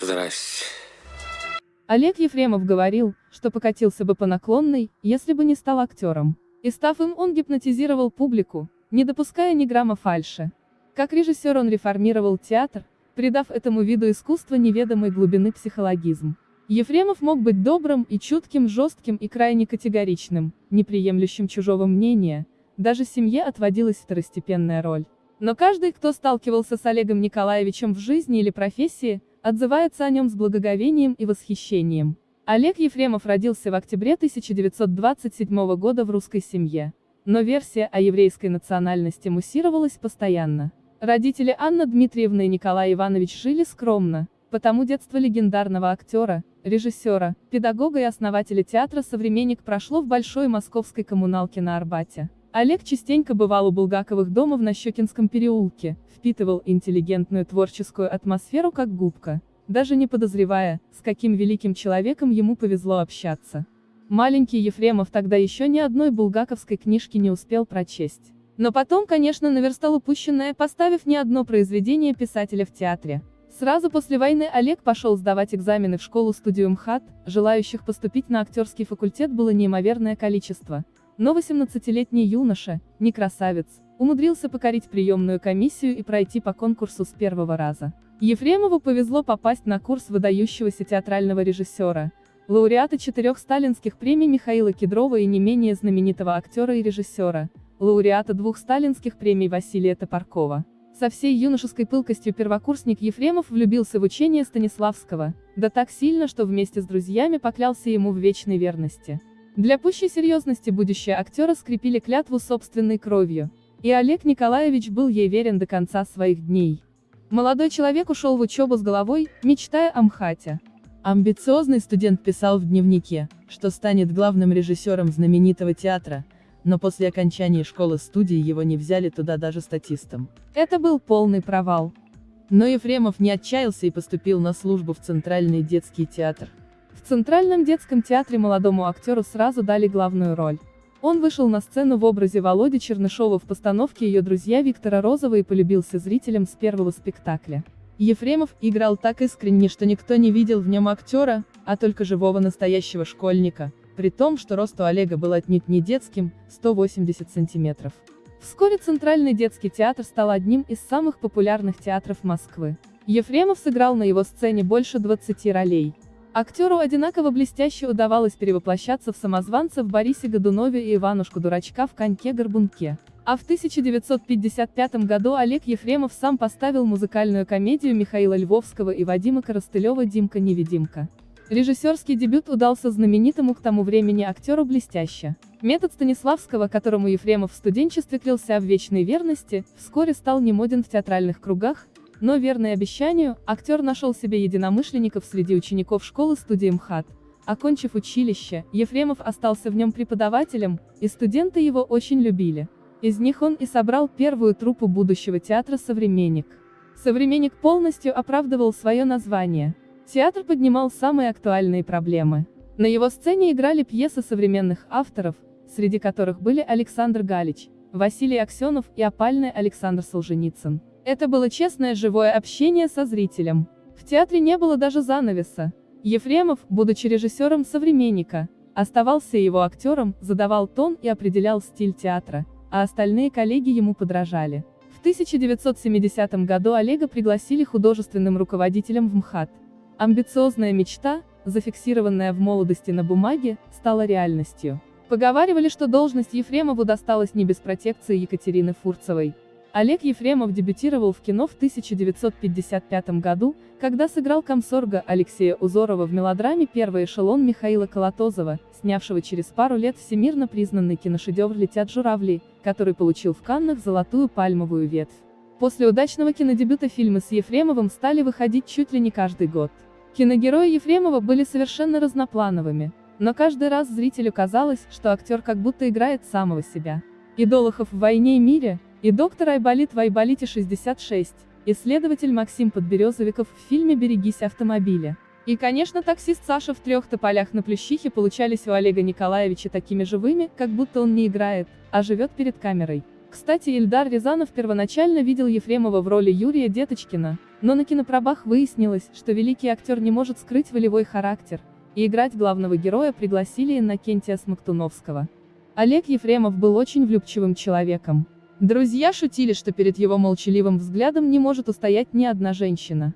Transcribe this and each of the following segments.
Здрасте. Олег Ефремов говорил, что покатился бы по наклонной, если бы не стал актером. И став им, он гипнотизировал публику, не допуская ни грамма фальши. Как режиссер он реформировал театр, придав этому виду искусства неведомой глубины психологизм. Ефремов мог быть добрым и чутким, жестким и крайне категоричным, неприемлющим чужого мнения, даже семье отводилась второстепенная роль. Но каждый, кто сталкивался с Олегом Николаевичем в жизни или профессии, отзывается о нем с благоговением и восхищением. Олег Ефремов родился в октябре 1927 года в русской семье. Но версия о еврейской национальности муссировалась постоянно. Родители Анна Дмитриевна и Николай Иванович жили скромно, потому детство легендарного актера, режиссера, педагога и основателя театра «Современник» прошло в большой московской коммуналке на Арбате. Олег частенько бывал у Булгаковых дома в Нащекинском переулке, впитывал интеллигентную творческую атмосферу как губка, даже не подозревая, с каким великим человеком ему повезло общаться. Маленький Ефремов тогда еще ни одной булгаковской книжки не успел прочесть. Но потом, конечно, наверстал упущенное, поставив не одно произведение писателя в театре. Сразу после войны Олег пошел сдавать экзамены в школу-студию МХАТ, желающих поступить на актерский факультет было неимоверное количество. Но 18-летний юноша, не красавец, умудрился покорить приемную комиссию и пройти по конкурсу с первого раза. Ефремову повезло попасть на курс выдающегося театрального режиссера, лауреата четырех сталинских премий Михаила Кедрова и не менее знаменитого актера и режиссера, лауреата двух сталинских премий Василия Топоркова. Со всей юношеской пылкостью первокурсник Ефремов влюбился в учение Станиславского, да так сильно, что вместе с друзьями поклялся ему в вечной верности. Для пущей серьезности будущее актера скрепили клятву собственной кровью, и Олег Николаевич был ей верен до конца своих дней. Молодой человек ушел в учебу с головой, мечтая о МХАТе. Амбициозный студент писал в дневнике, что станет главным режиссером знаменитого театра, но после окончания школы-студии его не взяли туда даже статистом. Это был полный провал. Но Ефремов не отчаялся и поступил на службу в Центральный детский театр. В Центральном детском театре молодому актеру сразу дали главную роль. Он вышел на сцену в образе Володи Чернышова в постановке «Ее друзья» Виктора Розова и полюбился зрителям с первого спектакля. Ефремов играл так искренне, что никто не видел в нем актера, а только живого настоящего школьника, при том, что рост у Олега был отнюдь не детским, 180 сантиметров. Вскоре Центральный детский театр стал одним из самых популярных театров Москвы. Ефремов сыграл на его сцене больше 20 ролей. Актеру одинаково блестяще удавалось перевоплощаться в самозванца в Борисе Годунове и Иванушку-дурачка в «Коньке-горбунке». А в 1955 году Олег Ефремов сам поставил музыкальную комедию Михаила Львовского и Вадима Коростылева «Димка-невидимка». Режиссерский дебют удался знаменитому к тому времени актеру блестяще. Метод Станиславского, которому Ефремов в студенчестве клялся в вечной верности, вскоре стал немоден в театральных кругах, но верный обещанию, актер нашел себе единомышленников среди учеников школы-студии МХАТ. Окончив училище, Ефремов остался в нем преподавателем, и студенты его очень любили. Из них он и собрал первую труппу будущего театра «Современник». «Современник» полностью оправдывал свое название. Театр поднимал самые актуальные проблемы. На его сцене играли пьесы современных авторов, среди которых были Александр Галич, Василий Аксенов и опальный Александр Солженицын. Это было честное живое общение со зрителем. В театре не было даже занавеса. Ефремов, будучи режиссером «Современника», оставался его актером, задавал тон и определял стиль театра, а остальные коллеги ему подражали. В 1970 году Олега пригласили художественным руководителем в МХАТ. Амбициозная мечта, зафиксированная в молодости на бумаге, стала реальностью. Поговаривали, что должность Ефремову досталась не без протекции Екатерины Фурцевой. Олег Ефремов дебютировал в кино в 1955 году, когда сыграл комсорга Алексея Узорова в мелодраме «Первый эшелон» Михаила Колотозова, снявшего через пару лет всемирно признанный киношедевр «Летят журавли», который получил в Каннах золотую пальмовую ветвь. После удачного кинодебюта фильмы с Ефремовым стали выходить чуть ли не каждый год. Киногерои Ефремова были совершенно разноплановыми, но каждый раз зрителю казалось, что актер как будто играет самого себя. И Долохов в «Войне и мире», и доктор Айболит в Айболите 66, исследователь Максим Подберезовиков в фильме «Берегись автомобиля». И, конечно, таксист Саша в трех тополях на Плющихе получались у Олега Николаевича такими живыми, как будто он не играет, а живет перед камерой. Кстати, Ильдар Рязанов первоначально видел Ефремова в роли Юрия Деточкина, Но на кинопробах выяснилось, что великий актер не может скрыть волевой характер, и играть главного героя пригласили Иннокентия Смоктуновского. Олег Ефремов был очень влюбчивым человеком. Друзья шутили, что перед его молчаливым взглядом не может устоять ни одна женщина.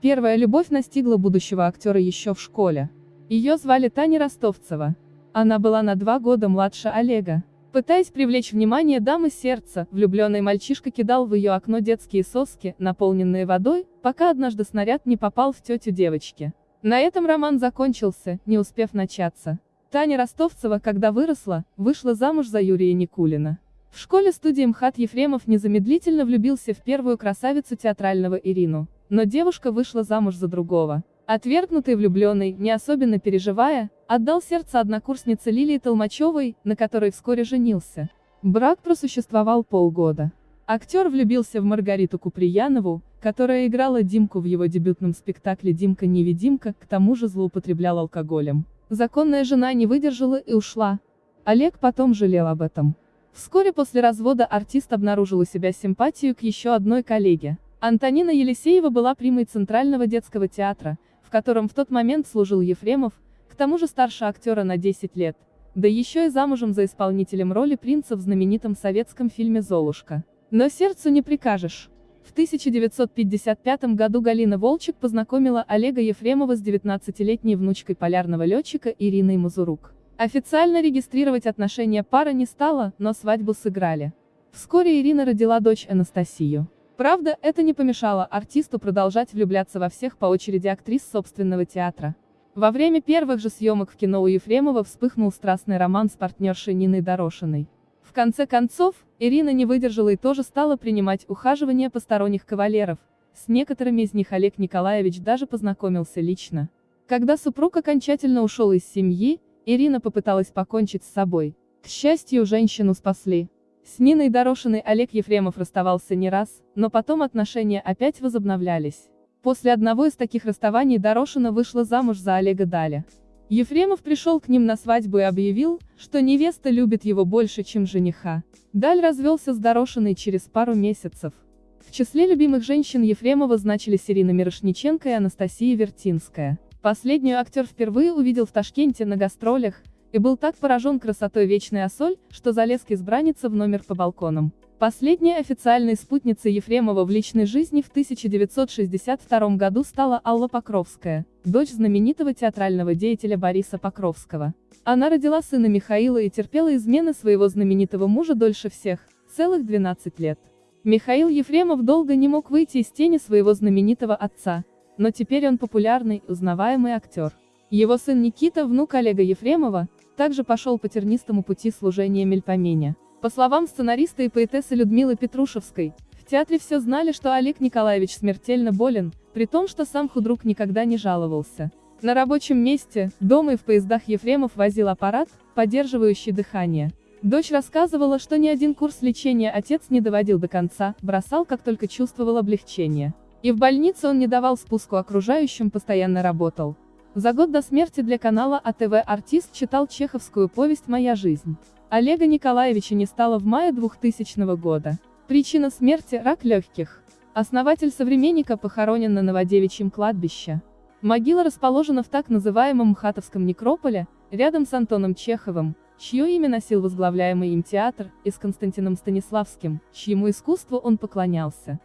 Первая любовь настигла будущего актера еще в школе. Ее звали Таня Ростовцева. Она была на два года младше Олега. Пытаясь привлечь внимание дамы сердца, влюбленный мальчишка кидал в ее окно детские соски, наполненные водой, пока однажды снаряд не попал в тетю девочки. На этом роман закончился, не успев начаться. Таня Ростовцева, когда выросла, вышла замуж за Юрия Никулина. В школе-студии МХАТ Ефремов незамедлительно влюбился в первую красавицу театрального Ирину. Но девушка вышла замуж за другого. Отвергнутый влюбленный, не особенно переживая, отдал сердце однокурснице Лилии Толмачевой, на которой вскоре женился. Брак просуществовал полгода. Актер влюбился в Маргариту Куприянову, которая играла Димку в его дебютном спектакле «Димка-невидимка», к тому же злоупотреблял алкоголем. Законная жена не выдержала и ушла. Олег потом жалел об этом. Вскоре после развода артист обнаружил у себя симпатию к еще одной коллеге. Антонина Елисеева была примой Центрального детского театра, в котором в тот момент служил Ефремов, к тому же старше актера на 10 лет, да еще и замужем за исполнителем роли принца в знаменитом советском фильме «Золушка». Но сердцу не прикажешь. В 1955 году Галина Волчек познакомила Олега Ефремова с 19-летней внучкой полярного летчика Ириной Мазурук. Официально регистрировать отношения пара не стала, но свадьбу сыграли. Вскоре Ирина родила дочь Анастасию. Правда, это не помешало артисту продолжать влюбляться во всех по очереди актрис собственного театра. Во время первых же съемок в кино у Ефремова вспыхнул страстный роман с партнершей Ниной Дорошиной. В конце концов, Ирина не выдержала и тоже стала принимать ухаживание посторонних кавалеров. С некоторыми из них Олег Николаевич даже познакомился лично. Когда супруг окончательно ушел из семьи, Ирина попыталась покончить с собой. К счастью, женщину спасли. С Ниной Дорошиной Олег Ефремов расставался не раз, но потом отношения опять возобновлялись. После одного из таких расставаний Дорошина вышла замуж за Олега Даля. Ефремов пришел к ним на свадьбу и объявил, что невеста любит его больше, чем жениха. Даль развелся с Дорошиной через пару месяцев. В числе любимых женщин Ефремова значились Ирина Мирошниченко и Анастасия Вертинская. Последнюю актер впервые увидел в Ташкенте на гастролях, и был так поражен красотой вечной Осоль, что залез к избраннице в номер по балконам. Последней официальной спутницей Ефремова в личной жизни в 1962 году стала Алла Покровская, дочь знаменитого театрального деятеля Бориса Покровского. Она родила сына Михаила и терпела измены своего знаменитого мужа дольше всех, целых 12 лет. Михаил Ефремов долго не мог выйти из тени своего знаменитого отца, но теперь он популярный, узнаваемый актер. Его сын Никита, внук Олега Ефремова, также пошел по тернистому пути служения Мельпомене. По словам сценариста и поэтессы Людмилы Петрушевской, в театре все знали, что Олег Николаевич смертельно болен, при том, что сам худрук никогда не жаловался. На рабочем месте, дома и в поездах Ефремов возил аппарат, поддерживающий дыхание. Дочь рассказывала, что ни один курс лечения отец не доводил до конца, бросал, как только чувствовал облегчение. И в больнице он не давал спуску окружающим, постоянно работал. За год до смерти для канала АТВ артист читал чеховскую повесть «Моя жизнь». Олега Николаевича не стало в мае 2000 года. Причина смерти – рак легких. Основатель «Современника» похоронен на Новодевичьем кладбище. Могила расположена в так называемом Мхатовском некрополе, рядом с Антоном Чеховым, чье имя носил возглавляемый им театр, и с Константином Станиславским, чьему искусству он поклонялся.